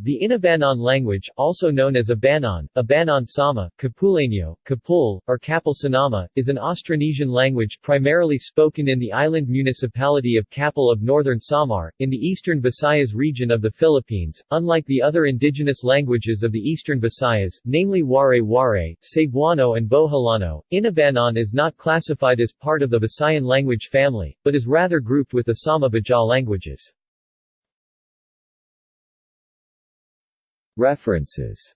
The Inabaknon language, also known as Abaknon, Abaknon Sama, Kapuleño, Kapul, or Kapul Sinama, is an Austronesian language primarily spoken in the island municipality of Kapul of northern Samar, in the eastern Visayas region of the Philippines. Unlike the other indigenous languages of the eastern Visayas, namely Waray-Waray, Cebuano and Boholano, Inabaknon is not classified as part of the Visayan language family, but is rather grouped with the Sama-Bajaw languages. References